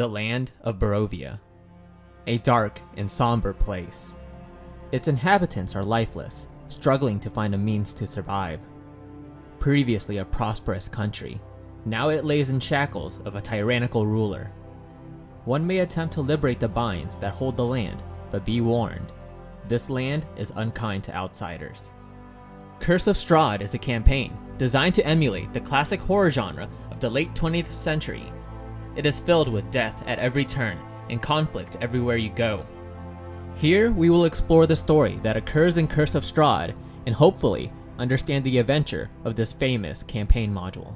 the land of Barovia. A dark and somber place. Its inhabitants are lifeless, struggling to find a means to survive. Previously a prosperous country, now it lays in shackles of a tyrannical ruler. One may attempt to liberate the binds that hold the land, but be warned, this land is unkind to outsiders. Curse of Strahd is a campaign designed to emulate the classic horror genre of the late 20th century. It is filled with death at every turn and conflict everywhere you go. Here, we will explore the story that occurs in Curse of Strahd and hopefully understand the adventure of this famous campaign module.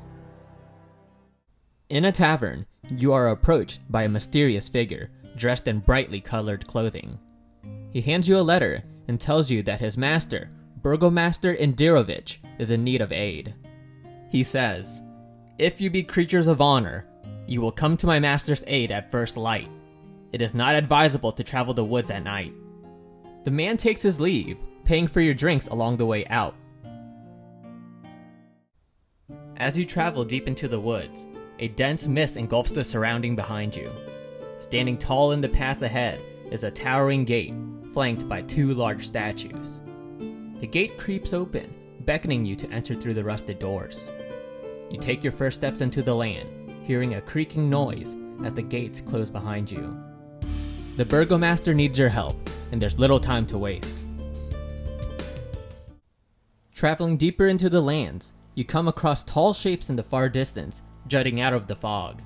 In a tavern, you are approached by a mysterious figure dressed in brightly colored clothing. He hands you a letter and tells you that his master, Burgomaster Indirovich, is in need of aid. He says, If you be creatures of honor, you will come to my master's aid at first light. It is not advisable to travel the woods at night. The man takes his leave, paying for your drinks along the way out. As you travel deep into the woods, a dense mist engulfs the surrounding behind you. Standing tall in the path ahead is a towering gate, flanked by two large statues. The gate creeps open, beckoning you to enter through the rusted doors. You take your first steps into the land, hearing a creaking noise as the gates close behind you. The Burgomaster needs your help, and there's little time to waste. Traveling deeper into the lands, you come across tall shapes in the far distance, jutting out of the fog.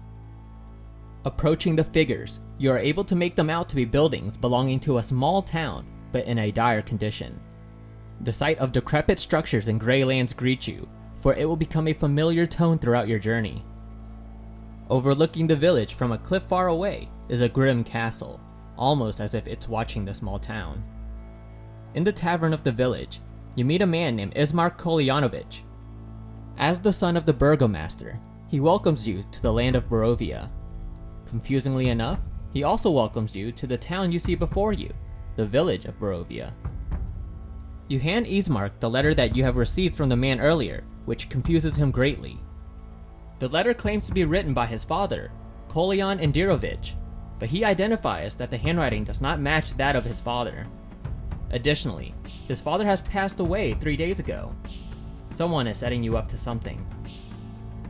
Approaching the figures, you are able to make them out to be buildings belonging to a small town, but in a dire condition. The sight of decrepit structures in gray lands greet you, for it will become a familiar tone throughout your journey. Overlooking the village from a cliff far away is a grim castle, almost as if it's watching the small town. In the tavern of the village, you meet a man named Ismark Kolyanovich, as the son of the burgomaster, he welcomes you to the land of Barovia. Confusingly enough, he also welcomes you to the town you see before you, the village of Barovia. You hand Ismark the letter that you have received from the man earlier, which confuses him greatly. The letter claims to be written by his father, Kolyan Indirovich, but he identifies that the handwriting does not match that of his father. Additionally, his father has passed away three days ago, Someone is setting you up to something.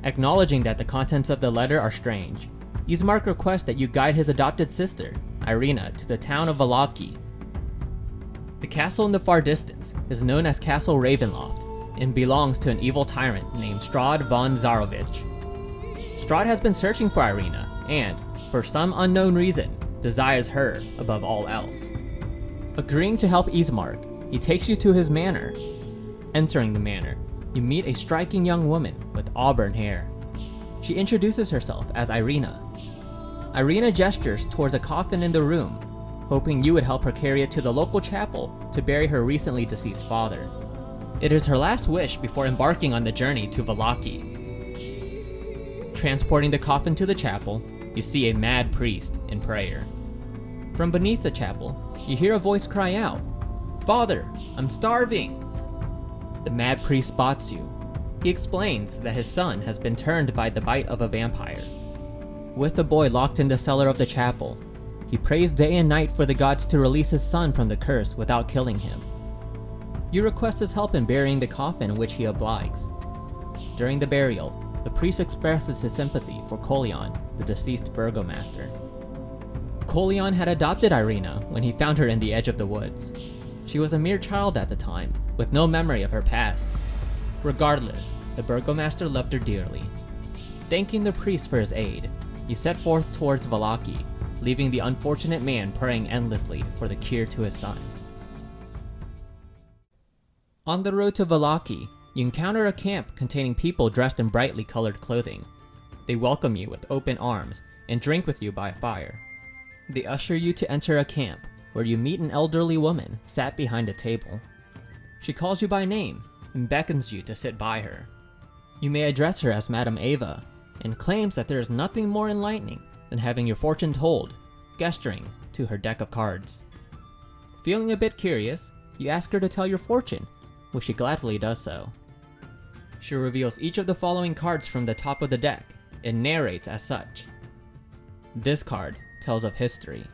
Acknowledging that the contents of the letter are strange, Ismark requests that you guide his adopted sister, Irina, to the town of Vallaki. The castle in the far distance is known as Castle Ravenloft and belongs to an evil tyrant named Strahd von Zarovich. Strahd has been searching for Irina and, for some unknown reason, desires her above all else. Agreeing to help Ismark, he takes you to his manor. Entering the manor, you meet a striking young woman with auburn hair. She introduces herself as Irina. Irina gestures towards a coffin in the room, hoping you would help her carry it to the local chapel to bury her recently deceased father. It is her last wish before embarking on the journey to Vallaki. Transporting the coffin to the chapel, you see a mad priest in prayer. From beneath the chapel, you hear a voice cry out, Father, I'm starving! The mad priest spots you. He explains that his son has been turned by the bite of a vampire. With the boy locked in the cellar of the chapel, he prays day and night for the gods to release his son from the curse without killing him. You request his help in burying the coffin which he obliges. During the burial, the priest expresses his sympathy for Kolyan, the deceased burgomaster. Kolyan had adopted Irina when he found her in the edge of the woods. She was a mere child at the time, with no memory of her past. Regardless, the burgomaster loved her dearly. Thanking the priest for his aid, he set forth towards Vallaki, leaving the unfortunate man praying endlessly for the cure to his son. On the road to Vallaki, you encounter a camp containing people dressed in brightly colored clothing. They welcome you with open arms and drink with you by a fire. They usher you to enter a camp where you meet an elderly woman sat behind a table. She calls you by name and beckons you to sit by her. You may address her as Madame Eva and claims that there is nothing more enlightening than having your fortune told, gesturing to her deck of cards. Feeling a bit curious, you ask her to tell your fortune, which she gladly does so. She reveals each of the following cards from the top of the deck and narrates as such. This card tells of history.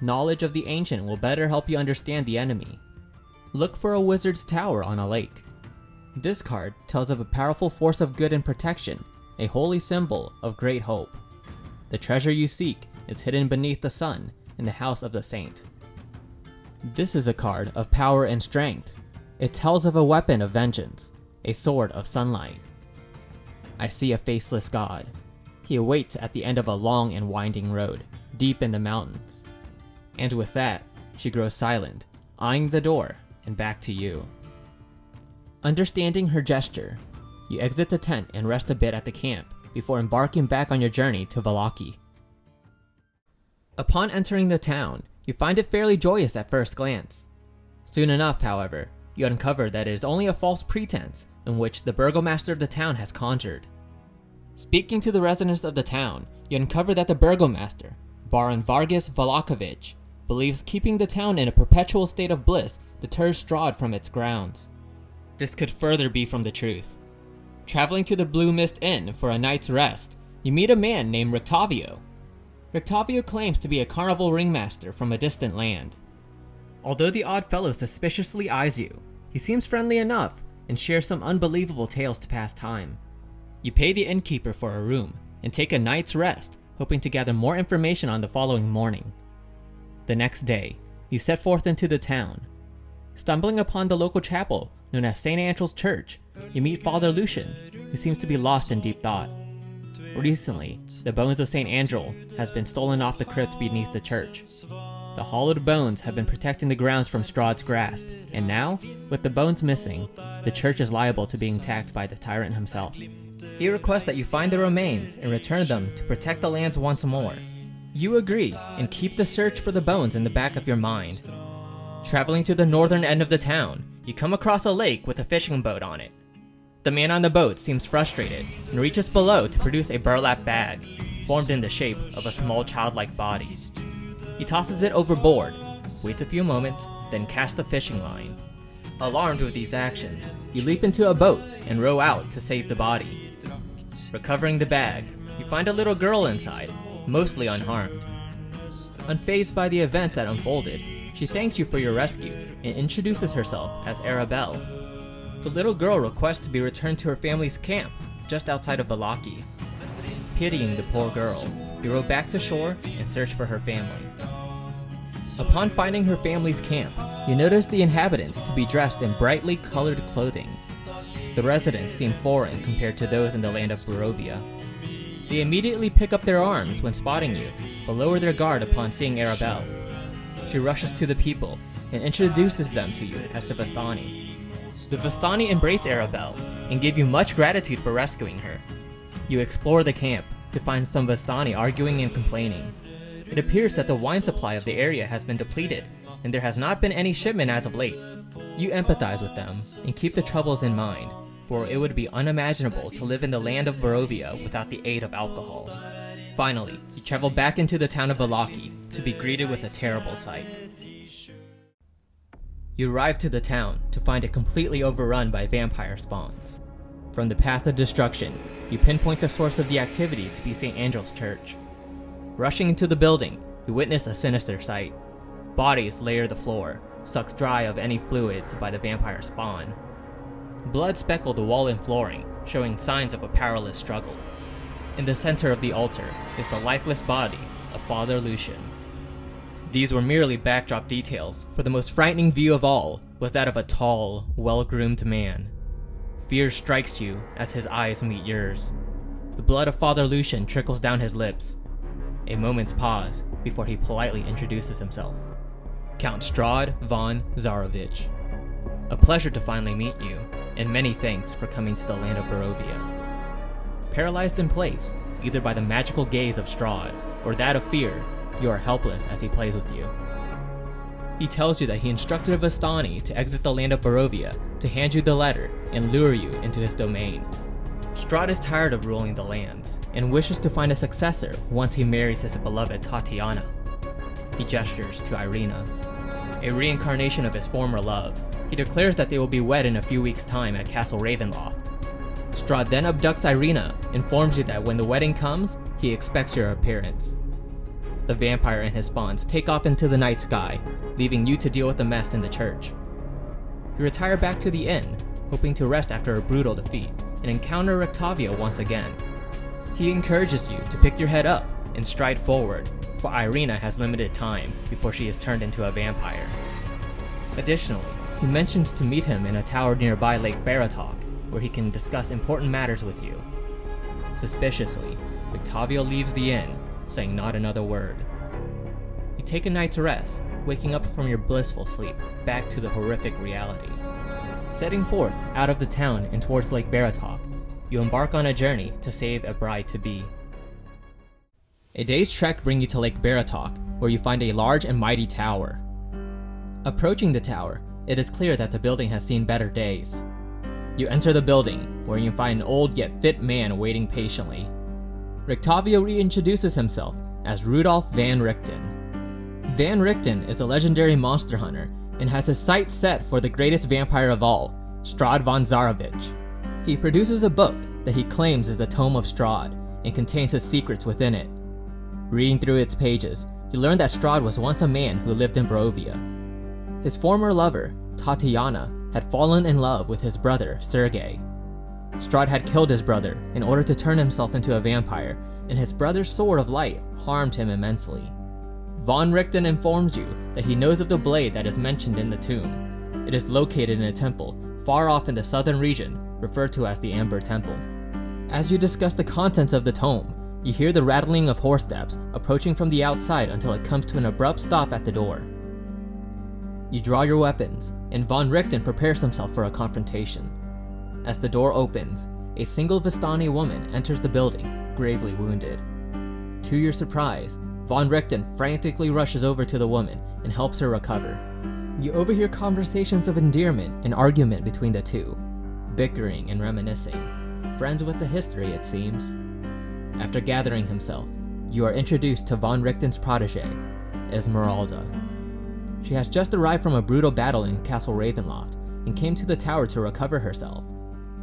Knowledge of the ancient will better help you understand the enemy. Look for a wizard's tower on a lake. This card tells of a powerful force of good and protection, a holy symbol of great hope. The treasure you seek is hidden beneath the sun in the house of the saint. This is a card of power and strength. It tells of a weapon of vengeance, a sword of sunlight. I see a faceless god. He awaits at the end of a long and winding road, deep in the mountains. And with that, she grows silent, eyeing the door and back to you. Understanding her gesture, you exit the tent and rest a bit at the camp before embarking back on your journey to Vallaki. Upon entering the town, you find it fairly joyous at first glance. Soon enough, however, you uncover that it is only a false pretense in which the burgomaster of the town has conjured. Speaking to the residents of the town, you uncover that the burgomaster, Baron Vargas Vallakovich, believes keeping the town in a perpetual state of bliss deters Strahd from its grounds. This could further be from the truth. Traveling to the Blue Mist Inn for a night's rest, you meet a man named Rictavio. Rictavio claims to be a carnival ringmaster from a distant land. Although the odd fellow suspiciously eyes you, he seems friendly enough and share some unbelievable tales to pass time. You pay the innkeeper for a room and take a night's rest, hoping to gather more information on the following morning. The next day, you set forth into the town. Stumbling upon the local chapel known as St. Andral's Church, you meet Father Lucian, who seems to be lost in deep thought. Recently, the bones of St. Andral has been stolen off the crypt beneath the church. The hollowed bones have been protecting the grounds from Strahd's grasp, and now, with the bones missing, the church is liable to being attacked by the tyrant himself. He requests that you find the remains and return them to protect the lands once more. You agree, and keep the search for the bones in the back of your mind. Traveling to the northern end of the town, you come across a lake with a fishing boat on it. The man on the boat seems frustrated and reaches below to produce a burlap bag, formed in the shape of a small childlike body. He tosses it overboard, waits a few moments, then casts the fishing line. Alarmed with these actions, you leap into a boat and row out to save the body. Recovering the bag, you find a little girl inside, mostly unharmed. Unfazed by the event that unfolded, she thanks you for your rescue and introduces herself as Arabelle. The little girl requests to be returned to her family's camp just outside of Vallaki. Pitying the poor girl, you row back to shore and search for her family. Upon finding her family's camp, you notice the inhabitants to be dressed in brightly colored clothing. The residents seem foreign compared to those in the land of Barovia. They immediately pick up their arms when spotting you, but lower their guard upon seeing Arabelle. She rushes to the people and introduces them to you as the Vistani. The Vistani embrace Arabelle and give you much gratitude for rescuing her. You explore the camp to find some Vistani arguing and complaining. It appears that the wine supply of the area has been depleted and there has not been any shipment as of late. You empathize with them and keep the troubles in mind, for it would be unimaginable to live in the land of Barovia without the aid of alcohol. Finally, you travel back into the town of Vallaki to be greeted with a terrible sight. You arrive to the town to find it completely overrun by vampire spawns. From the path of destruction, you pinpoint the source of the activity to be St. Andral's Church. Rushing into the building, you witness a sinister sight. Bodies layer the floor, sucked dry of any fluids by the vampire spawn. Blood speckled the wall and flooring, showing signs of a powerless struggle. In the center of the altar is the lifeless body of Father Lucian. These were merely backdrop details, for the most frightening view of all was that of a tall, well-groomed man. Fear strikes you as his eyes meet yours. The blood of Father Lucian trickles down his lips. A moment's pause before he politely introduces himself. Count Strahd von Zarovich. A pleasure to finally meet you, and many thanks for coming to the land of Barovia. Paralyzed in place, either by the magical gaze of Strahd or that of fear, you are helpless as he plays with you. He tells you that he instructed Vistani to exit the land of Barovia to hand you the letter and lure you into his domain. Strahd is tired of ruling the lands and wishes to find a successor once he marries his beloved Tatiana. He gestures to Irina. A reincarnation of his former love, he declares that they will be wed in a few weeks' time at Castle Ravenloft. Strahd then abducts Irina, informs you that when the wedding comes, he expects your appearance. the vampire and his spawns take off into the night sky, leaving you to deal with the mess in the church. You retire back to the inn, hoping to rest after a brutal defeat, and encounter Rictavio once again. He encourages you to pick your head up and stride forward, for Irina has limited time before she is turned into a vampire. Additionally, he mentions to meet him in a tower nearby Lake Baratok, where he can discuss important matters with you. Suspiciously, Rictavio leaves the inn, saying not another word. You take a night's rest, waking up from your blissful sleep, back to the horrific reality. Setting forth out of the town and towards Lake Baratok, you embark on a journey to save a bride-to-be. A day's trek brings you to Lake Baratok, where you find a large and mighty tower. Approaching the tower, it is clear that the building has seen better days. You enter the building, where you find an old yet fit man waiting patiently. Rictavio reintroduces himself as Rudolf Van Richten. Van Richten is a legendary monster hunter and has his sights set for the greatest vampire of all, Strahd von Zarovich. He produces a book that he claims is the Tome of Strahd and contains his secrets within it. Reading through its pages, you learn that Strahd was once a man who lived in Barovia. His former lover, Tatiana, had fallen in love with his brother, Sergei. Strahd had killed his brother in order to turn himself into a vampire, and his brother's sword of light harmed him immensely. Von Richten informs you that he knows of the blade that is mentioned in the tomb. It is located in a temple far off in the southern region, referred to as the Amber Temple. As you discuss the contents of the tome, you hear the rattling of horse steps approaching from the outside until it comes to an abrupt stop at the door. You draw your weapons, and Von Richten prepares himself for a confrontation. As the door opens, a single Vistani woman enters the building, gravely wounded. To your surprise, Von Richten frantically rushes over to the woman and helps her recover. You overhear conversations of endearment and argument between the two, bickering and reminiscing. Friends with a history, it seems. After gathering himself, you are introduced to Von Richten's protege, Esmeralda. She has just arrived from a brutal battle in Castle Ravenloft and came to the tower to recover herself.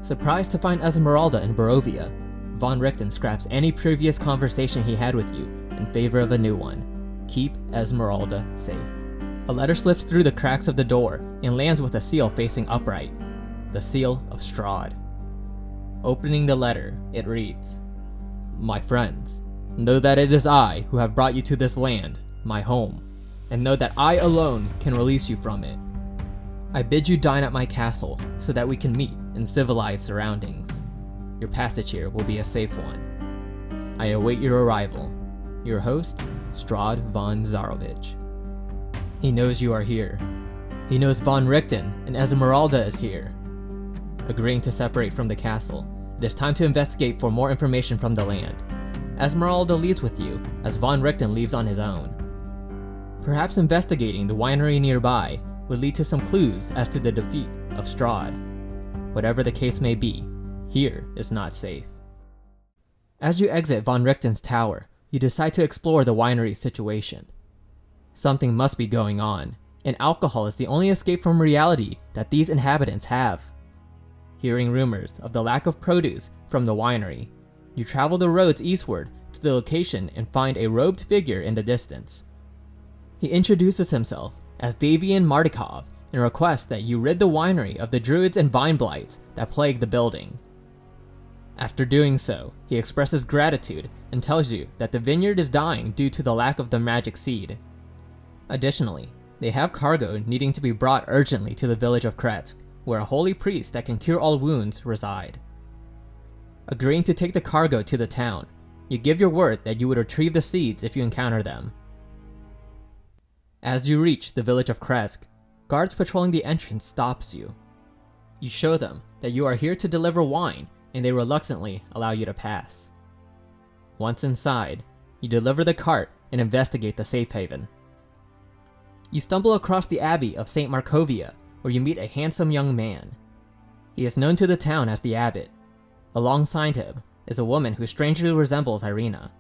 Surprised to find Esmeralda in Barovia, Von Richten scraps any previous conversation he had with you in favor of a new one. Keep Esmeralda safe. A letter slips through the cracks of the door and lands with a seal facing upright. The seal of Strahd. Opening the letter, it reads, My friends, know that it is I who have brought you to this land, my home, and know that I alone can release you from it. I bid you dine at my castle so that we can meet in civilized surroundings. Your passage here will be a safe one. I await your arrival. Your host, Strahd von Zarovich. He knows you are here. He knows von Richten and Esmeralda is here. Agreeing to separate from the castle, it is time to investigate for more information from the land. Esmeralda leaves with you, as von Richten leaves on his own. Perhaps investigating the winery nearby would lead to some clues as to the defeat of Strahd. Whatever the case may be, here is not safe. As you exit Von Richten's tower, you decide to explore the winery situation. Something must be going on, and alcohol is the only escape from reality that these inhabitants have. Hearing rumors of the lack of produce from the winery, you travel the roads eastward to the location and find a robed figure in the distance. He introduces himself as Davian Martikov and requests that you rid the winery of the druids and vine blights that plague the building. After doing so, he expresses gratitude and tells you that the vineyard is dying due to the lack of the magic seed. Additionally, they have cargo needing to be brought urgently to the village of Krezk, where a holy priest that can cure all wounds reside. Agreeing to take the cargo to the town, you give your word that you would retrieve the seeds if you encounter them. As you reach the village of Krezk, guards patrolling the entrance stops you. You show them that you are here to deliver wine and they reluctantly allow you to pass. Once inside, you deliver the cart and investigate the safe haven. You stumble across the abbey of St. Markovia, where you meet a handsome young man. He is known to the town as the abbot. Alongside him is a woman who strangely resembles Irina.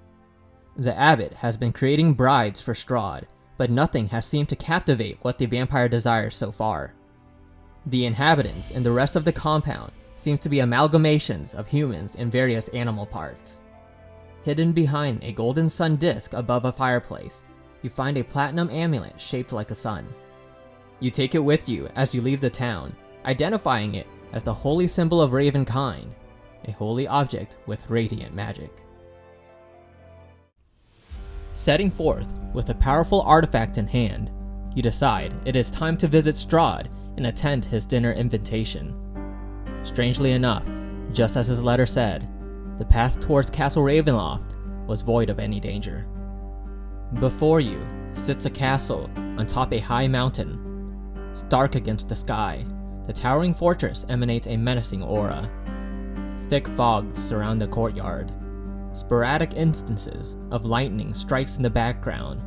The abbot has been creating brides for Strahd, but nothing has seemed to captivate what the vampire desires so far. The inhabitants and the rest of the compound seems to be amalgamations of humans and various animal parts. Hidden behind a golden sun disk above a fireplace, you find a platinum amulet shaped like a sun. You take it with you as you leave the town, identifying it as the holy symbol of Ravenkind, a holy object with radiant magic. Setting forth with a powerful artifact in hand, you decide it is time to visit Strahd and attend his dinner invitation. Strangely enough, just as his letter said, the path towards Castle Ravenloft was void of any danger. Before you sits a castle on top a high mountain. Stark against the sky, the towering fortress emanates a menacing aura. Thick fogs surround the courtyard. Sporadic instances of lightning strikes in the background.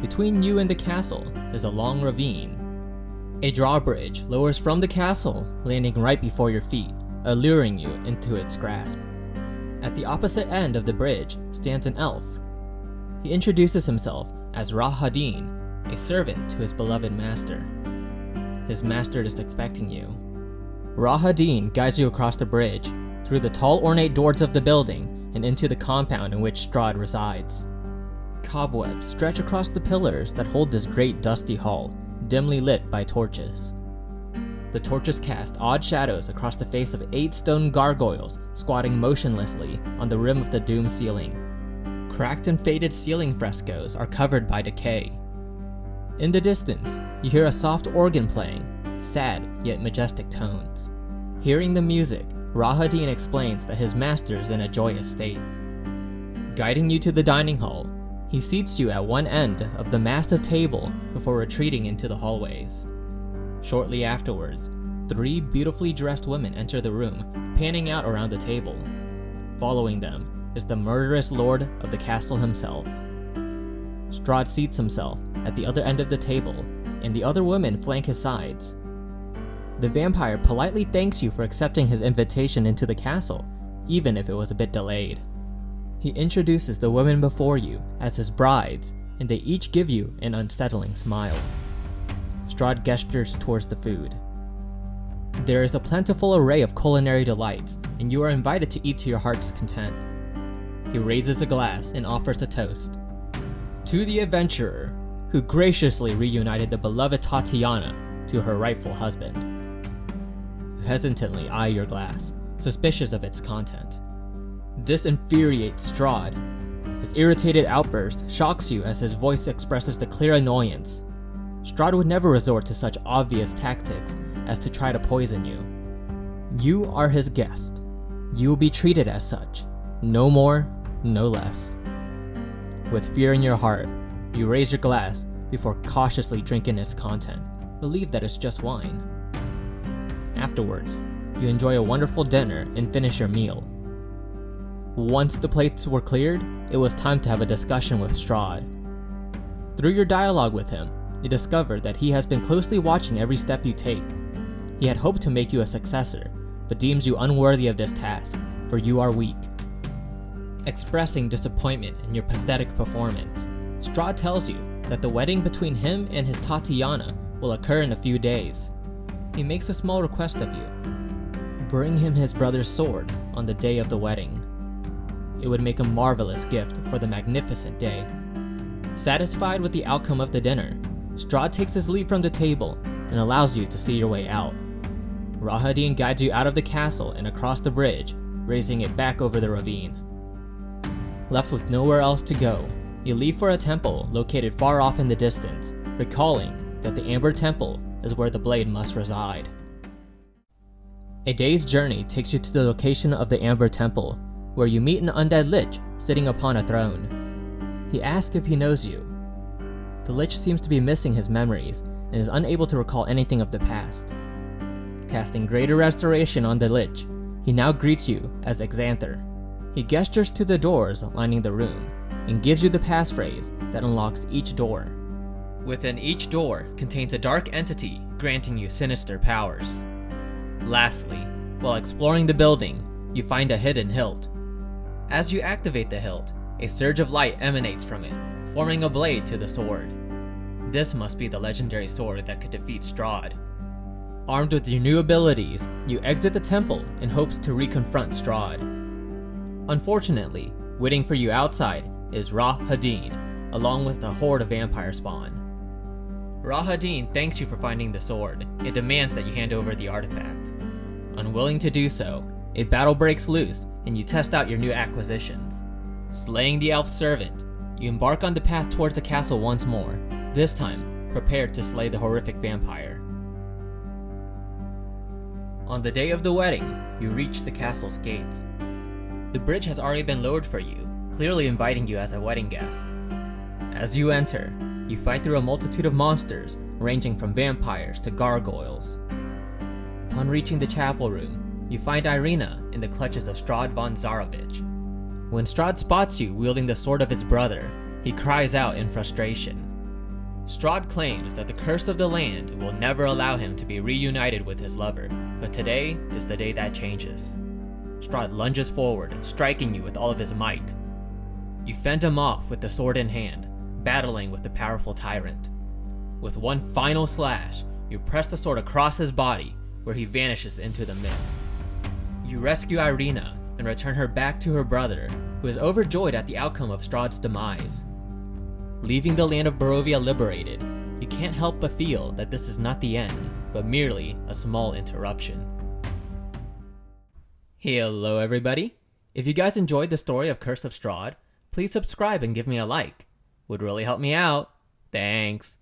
Between you and the castle is a long ravine. A drawbridge lowers from the castle, landing right before your feet, alluring you into its grasp. At the opposite end of the bridge stands an elf. He introduces himself as Rahadin, a servant to his beloved master. His master is expecting you. Rahadin guides you across the bridge, through the tall ornate doors of the building, and into the compound in which Strahd resides. Cobwebs stretch across the pillars that hold this great dusty hall, dimly lit by torches. The torches cast odd shadows across the face of eight stone gargoyles squatting motionlessly on the rim of the doomed ceiling. Cracked and faded ceiling frescoes are covered by decay. In the distance, you hear a soft organ playing, sad yet majestic tones. Hearing the music, Rahadin explains that his master is in a joyous state. Guiding you to the dining hall, he seats you at one end of the massive table before retreating into the hallways. Shortly afterwards, three beautifully dressed women enter the room, panning out around the table. Following them is the murderous lord of the castle himself. Strahd seats himself at the other end of the table, and the other women flank his sides. The vampire politely thanks you for accepting his invitation into the castle, even if it was a bit delayed. He introduces the women before you as his brides, and they each give you an unsettling smile. Strahd gestures towards the food. There is a plentiful array of culinary delights, and you are invited to eat to your heart's content. He raises a glass and offers a toast. To the adventurer, who graciously reunited the beloved Tatiana to her rightful husband. You hesitantly eye your glass, suspicious of its content. This infuriates Strahd. His irritated outburst shocks you as his voice expresses the clear annoyance. Strahd would never resort to such obvious tactics as to try to poison you. You are his guest. You will be treated as such. No more, no less. With fear in your heart, you raise your glass before cautiously drinking its content. Believe that it's just wine. Afterwards, you enjoy a wonderful dinner and finish your meal. Once the plates were cleared, it was time to have a discussion with Strahd. Through your dialogue with him, you discover that he has been closely watching every step you take. He had hoped to make you a successor, but deems you unworthy of this task, for you are weak. Expressing disappointment in your pathetic performance, Strahd tells you that the wedding between him and his Tatiana will occur in a few days. He makes a small request of you. Bring him his brother's sword on the day of the wedding. It would make a marvelous gift for the magnificent day. Satisfied with the outcome of the dinner, Strahd takes his leave from the table and allows you to see your way out. Rahadin guides you out of the castle and across the bridge, raising it back over the ravine. Left with nowhere else to go, you leave for a temple located far off in the distance, recalling that the Amber Temple is where the blade must reside. A day's journey takes you to the location of the Amber Temple, where you meet an undead lich sitting upon a throne. He asks if he knows you. The lich seems to be missing his memories and is unable to recall anything of the past. Casting greater restoration on the lich, he now greets you as Exanther. He gestures to the doors lining the room and gives you the passphrase that unlocks each door. Within each door contains a dark entity granting you sinister powers. Lastly, while exploring the building, you find a hidden hilt. As you activate the hilt, a surge of light emanates from it, forming a blade to the sword. This must be the legendary sword that could defeat Strahd. Armed with your new abilities, you exit the temple in hopes to reconfront Strahd. Unfortunately, Waiting for you outside is Rahadin, along with a horde of vampire spawn. Rahadin thanks you for finding the sword. It demands that you hand over the artifact. Unwilling to do so, a battle breaks loose and you test out your new acquisitions. Slaying the elf servant, you embark on the path towards the castle once more, this time prepared to slay the horrific vampire. On the day of the wedding, you reach the castle's gates. The bridge has already been lowered for you, clearly inviting you as a wedding guest. As you enter, you fight through a multitude of monsters, ranging from vampires to gargoyles. Upon reaching the chapel room, you find Irina in the clutches of Strahd von Zarovich. When Strahd spots you wielding the sword of his brother, he cries out in frustration. Strahd claims that the curse of the land will never allow him to be reunited with his lover, but today is the day that changes. Strahd lunges forward, striking you with all of his might. You fend him off with the sword in hand, battling with the powerful tyrant. With one final slash, you press the sword across his body, where he vanishes into the mist. You rescue Irina and return her back to her brother, who is overjoyed at the outcome of Strahd's demise. Leaving the land of Barovia liberated, you can't help but feel that this is not the end, but merely a small interruption. Hello everybody! If you guys enjoyed the story of Curse of Strahd, please subscribe and give me a like. Would really help me out. Thanks.